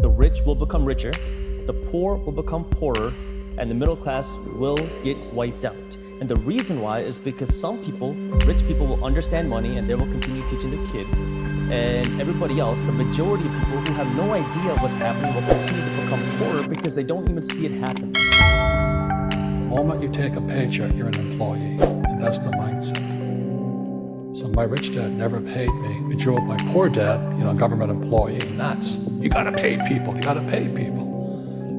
the rich will become richer, the poor will become poorer, and the middle class will get wiped out. And the reason why is because some people, rich people, will understand money and they will continue teaching the kids. And everybody else, the majority of people who have no idea what's happening, will continue to become poorer because they don't even see it happen. The moment you take a paycheck, you're an employee, and that's the mindset. So my rich dad never paid me. We drove my poor dad, you know, a government employee, nuts. You gotta pay people, you gotta pay people.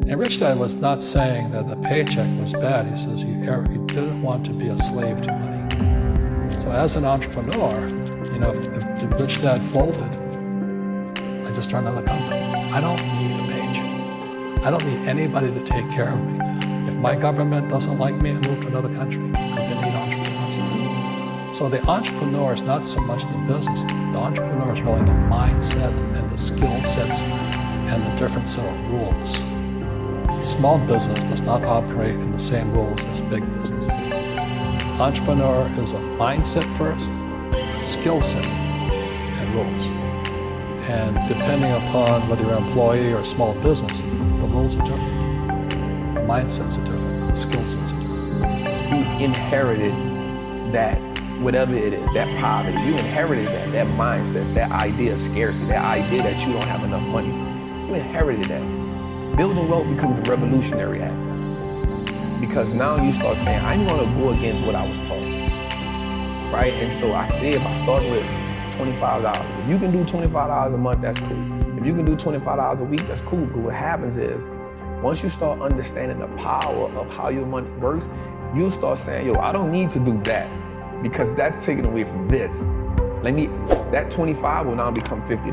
And Rich Dad was not saying that the paycheck was bad. He says you, you er, didn't want to be a slave to money. So as an entrepreneur, you know, if, if, if Rich Dad folded, I just started another company. I don't need a paycheck. I don't need anybody to take care of me. If my government doesn't like me, I move to another country because they need entrepreneurs. So the entrepreneur is not so much the business. The entrepreneur is really the mindset the skill sets and the different set of rules. Small business does not operate in the same rules as big business. Entrepreneur is a mindset first, a skill set, and rules. And depending upon whether you're an employee or small business, the rules are different. The mindsets are different, the skill sets are different. You inherited that, whatever it is, that poverty. You inherited that, that mindset, that idea of scarcity, that idea that you don't have enough money. You inherited that building wealth becomes a revolutionary act. Because now you start saying, I'm gonna go against what I was taught. Right? And so I said I start with $25, if you can do $25 a month, that's cool. If you can do $25 a week, that's cool. But what happens is, once you start understanding the power of how your money works, you'll start saying, yo, I don't need to do that because that's taken away from this. Let me, that 25 will now become $50.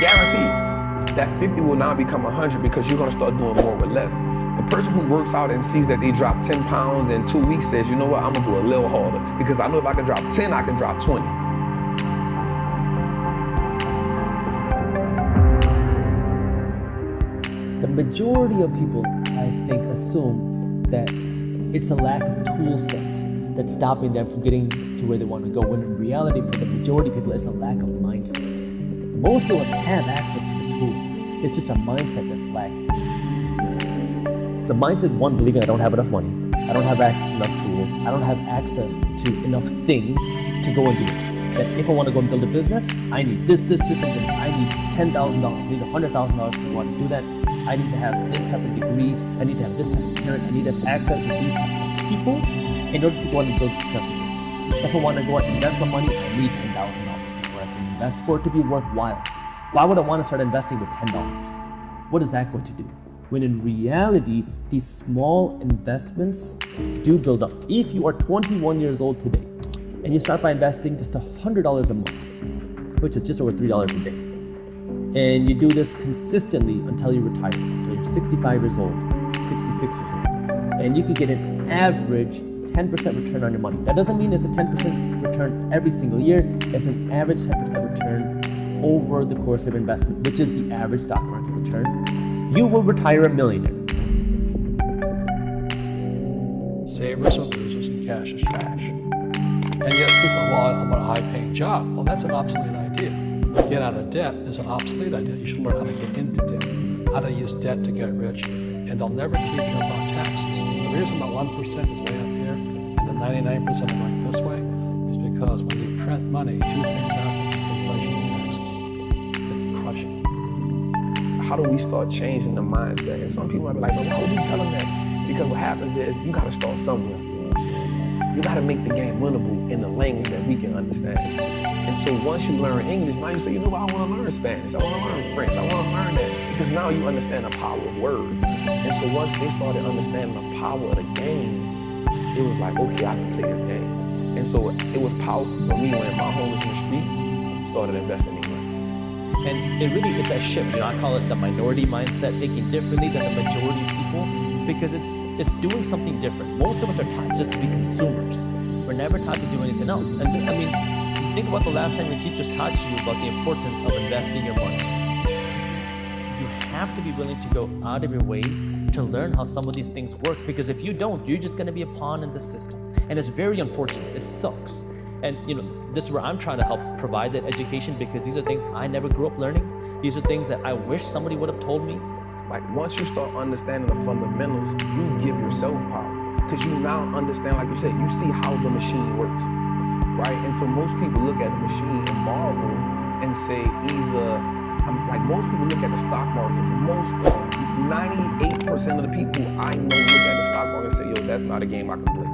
Guaranteed that 50 will now become 100 because you're gonna start doing more with less. The person who works out and sees that they drop 10 pounds in two weeks says, you know what, I'm gonna do a little harder because I know if I can drop 10, I can drop 20. The majority of people, I think, assume that it's a lack of tool set that's stopping them from getting to where they want to go, when in reality, for the majority of people, it's a lack of mindset. Most of us have access to the tools. It's just a mindset that's lacking. The mindset is one, believing I don't have enough money. I don't have access to enough tools. I don't have access to enough things to go and do it. That if I want to go and build a business, I need this, this, this, and this. I need $10,000. I need $100,000 to go and do that. I need to have this type of degree. I need to have this type of parent. I need to have access to these types of people in order to go and build successful business. If I want to go and invest my money, I need $10,000 before I can invest for it to be worthwhile. Why would I want to start investing with $10? What is that going to do? When in reality, these small investments do build up. If you are 21 years old today and you start by investing just $100 a month, which is just over $3 a day, and you do this consistently until you retire, until you're 65 years old, 66 years old, and you can get an average 10% return on your money. That doesn't mean it's a 10% return every single year. It's an average 10% return over the course of investment, which is the average stock market return. You will retire a millionaire. Savers are losers and cash is trash. And yet people, well, I want a high-paying job. Well, that's an obsolete idea. Get out of debt is an obsolete idea. You should learn how to get into debt, how to use debt to get rich, and they'll never teach you about taxes. The reason the 1% is way up here and the 99% of going this way is because when you print money, two things happen, inflation and taxes. They crush you. How do we start changing the mindset? And some people might be like, well, why would you tell them that? Because what happens is you gotta start somewhere. You gotta make the game winnable in the language that we can understand. And so once you learn English, now you say, you know what, I wanna learn Spanish, I wanna learn French, I wanna learn that. Because now you understand the power of words. And so once they started understanding the power of the game, it was like, okay, I can play this game. And so it was powerful for me when my homies in the street started investing in money. And it really is that shift. You know, I call it the minority mindset, thinking differently than the majority of people, because it's it's doing something different. Most of us are taught just to be consumers. We're never taught to do anything else. And I mean, think about the last time your teachers taught you about the importance of investing your money. You have to be willing to go out of your way to learn how some of these things work because if you don't, you're just going to be a pawn in the system. And it's very unfortunate. It sucks. And you know, this is where I'm trying to help provide that education because these are things I never grew up learning. These are things that I wish somebody would have told me. Like once you start understanding the fundamentals, you give yourself power. Because you now understand, like you said, you see how the machine works. Right? And so most people look at the machine and marvel and say either um, like most people look at the stock market. Most 98% of the people I know look at the stock market and say, yo, that's not a game I can play.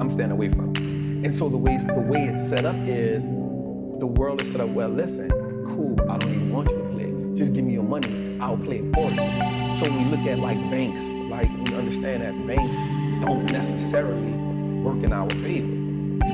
I'm staying away from it. And so the way the way it's set up is the world is set up, well, listen, cool, I don't even want you to play. Just give me your money, I'll play it for you. So we look at like banks, like we understand that banks don't necessarily work in our favor,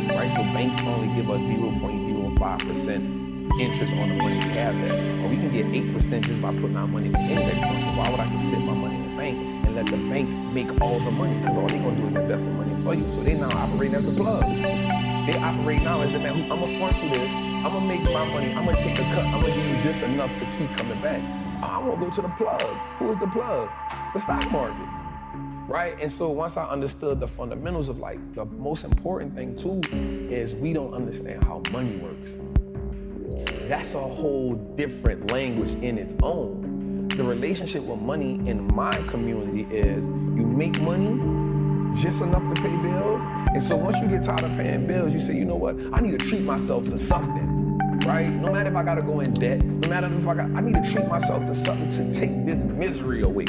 right? So banks only give us 0.05% interest on the money we have there. Or we can get 8% just by putting our money in the index fund. So why would I just sit my money in the bank and let the bank make all the money? Because all they're gonna do is invest the money for you. So they now operating as the plug. They operate now as the man, who I'm gonna front you this, I'm gonna make my money, I'm gonna take a cut, I'm gonna give you just enough to keep coming back. I wanna go to the plug. Who is the plug? The stock market right? And so once I understood the fundamentals of like the most important thing too is we don't understand how money works that's a whole different language in its own. The relationship with money in my community is you make money just enough to pay bills. And so once you get tired of paying bills, you say, you know what? I need to treat myself to something, right? No matter if I gotta go in debt, no matter if I got, I need to treat myself to something to take this misery away.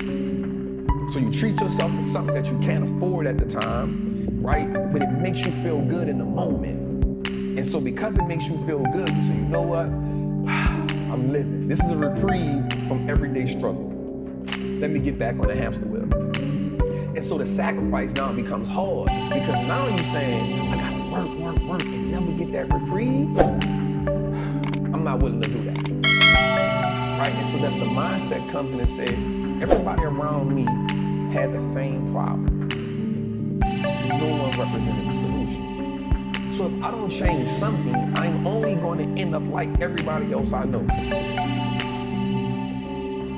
So you treat yourself to something that you can't afford at the time, right? But it makes you feel good in the moment. And so because it makes you feel good, say, you know what? I'm living. This is a reprieve from everyday struggle. Let me get back on the hamster wheel. And so the sacrifice now becomes hard because now you're saying, I gotta work, work, work and never get that reprieve. I'm not willing to do that. Right? And so that's the mindset comes in and says, everybody around me had the same problem. No one represented the solution. So if I don't change something, I'm only going to end up like everybody else I know.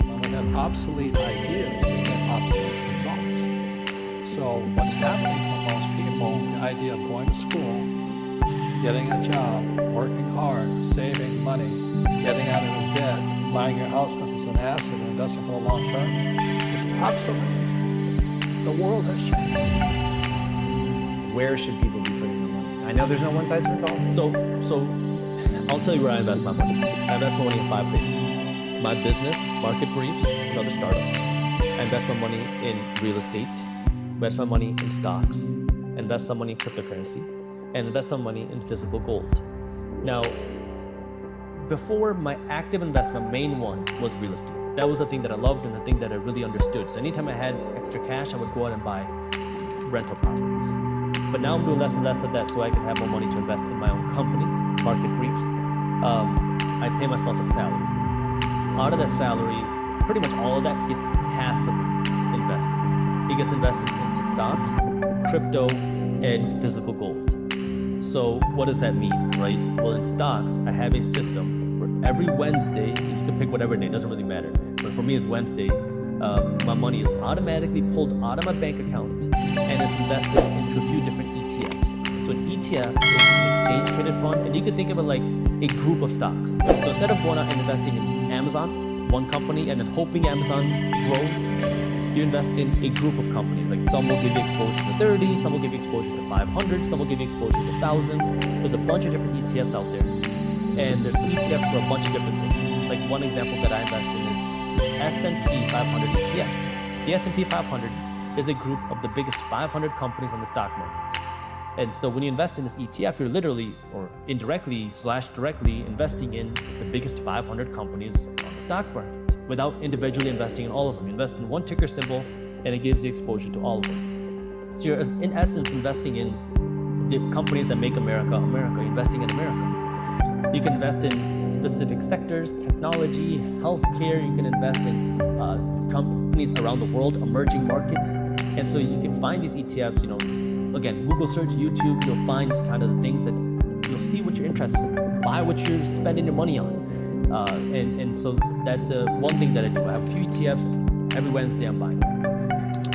When we have obsolete ideas, we get obsolete results. So what's happening for most people, the idea of going to school, getting a job, working hard, saving money, getting out of debt, buying your house because it's an asset and investing for the long term, is obsolete. The world has changed. Where should people be putting their money? I know there's no one size fits all. So, so I'll tell you where I invest my money. I invest my money in five places. My business, market briefs, and other startups. I invest my money in real estate, invest my money in stocks, invest some money in cryptocurrency, and invest some money in physical gold. Now, before my active investment, main one was real estate. That was the thing that I loved and the thing that I really understood. So anytime I had extra cash, I would go out and buy rental properties. But now I'm doing less and less of that so I can have more money to invest in my own company, Market Briefs. Um, I pay myself a salary. Out of that salary, pretty much all of that gets passively invested. It gets invested into stocks, crypto, and physical gold. So what does that mean, right? Well, in stocks, I have a system where every Wednesday, you can pick whatever day, it doesn't really matter. But for me, it's Wednesday. Um, my money is automatically pulled out of my bank account and it's invested into a few different ETFs. So an ETF is an exchange traded fund, and you could think of it like a group of stocks. So instead of going out and investing in Amazon, one company, and then hoping Amazon grows, you invest in a group of companies. Like some will give you exposure to 30, some will give you exposure to 500, some will give you exposure to thousands. There's a bunch of different ETFs out there. And there's ETFs for a bunch of different things. Like one example that I invest in is S&P 500 ETF. The S&P 500 is a group of the biggest 500 companies on the stock market. And so when you invest in this ETF, you're literally or indirectly slash directly investing in the biggest 500 companies on the stock market without individually investing in all of them. You invest in one ticker symbol and it gives the exposure to all of them. So you're in essence investing in the companies that make America America, investing in America. You can invest in specific sectors, technology, healthcare. You can invest in uh, companies around the world, emerging markets. And so you can find these ETFs, you know, again, Google search, YouTube, you'll find kind of the things that you'll see what you're interested in, buy what you're spending your money on. Uh, and, and so that's uh, one thing that I do. I have a few ETFs. Every Wednesday I'm buying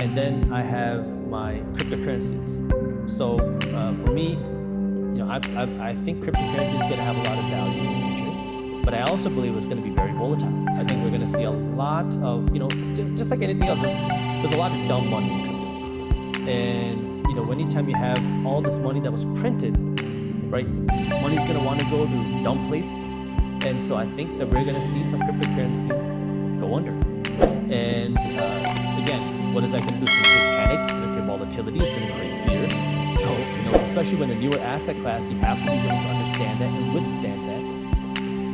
And then I have my cryptocurrencies. So uh, for me, you know, I, I, I think cryptocurrency is going to have a lot of value in the future. but I also believe it's going to be very volatile. I think we're going to see a lot of, you know, just like anything else, there's, there's a lot of dumb money in crypto. And, you know, anytime you have all this money that was printed, right, money's going to want to go to dumb places. And so I think that we're going to see some cryptocurrencies go under. And uh, again, what is that going to do? It's going to create panic, it's volatility, it's going to create fear. So, you know, especially when a newer asset class, you have to be able to understand that and withstand that.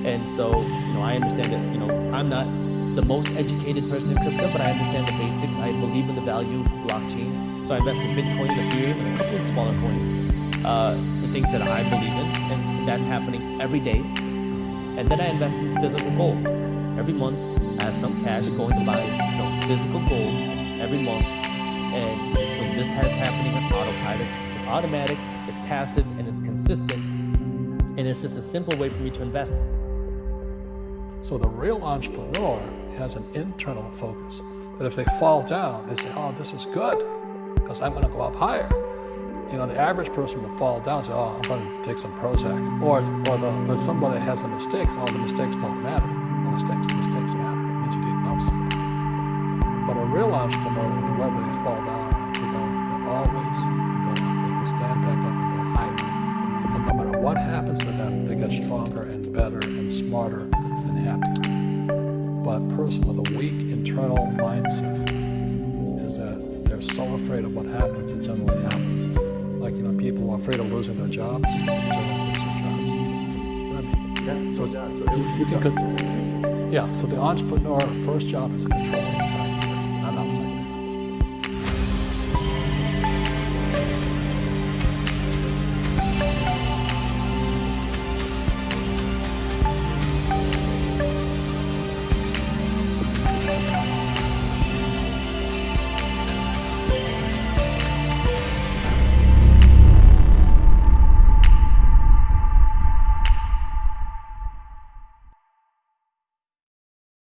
And so, you know, I understand that, you know, I'm not the most educated person in crypto, but I understand the basics. I believe in the value of blockchain. So I invest in Bitcoin Ethereum and a couple of smaller coins, uh, the things that I believe in, and that's happening every day. And then I invest in physical gold. Every month, I have some cash going to buy some physical gold every month. And so this has happening on autopilot. It's automatic, it's passive, and it's consistent. And it's just a simple way for me to invest. So the real entrepreneur has an internal focus. But if they fall down, they say, oh, this is good because I'm going to go up higher. You know, the average person will fall down and say, oh, I'm going to take some Prozac. Or, or the, or somebody has a mistake, oh, the mistakes don't matter. The mistakes, mistakes matter. It means you didn't know something. But a real entrepreneur, whether they fall down they go, they always can go. They can stand back up and go higher. And no matter what happens to them, they get stronger and better and smarter and happier. But person with a weak internal mindset is that they're so afraid of what happens, it generally happens. Like, you know, people are afraid of losing their jobs, they lose their jobs. You know I mean? So, it's, you can, yeah, so the entrepreneur first job is controlling inside here, not outside.